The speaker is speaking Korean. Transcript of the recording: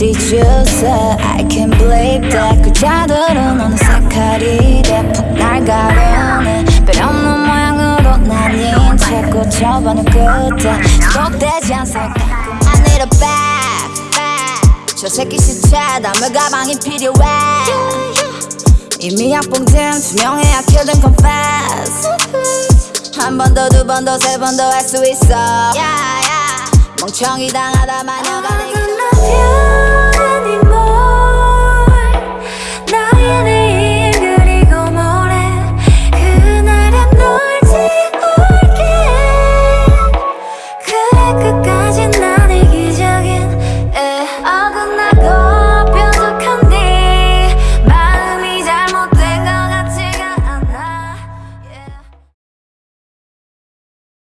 What I can't believe that 그자들은 어느 색깔이 대폭 날 가려네. 빼없는 모양으로 난인 채 꽂혀버린 끝에 지속되지 않을까. I need a bag, bag. 저 새끼 시체 담을 가방이 필요해. 이미 약봉된 투명해야 kill them confess. 한 번 더 두 번 더 세 번 더 할 수 있어. 멍청이 당하다만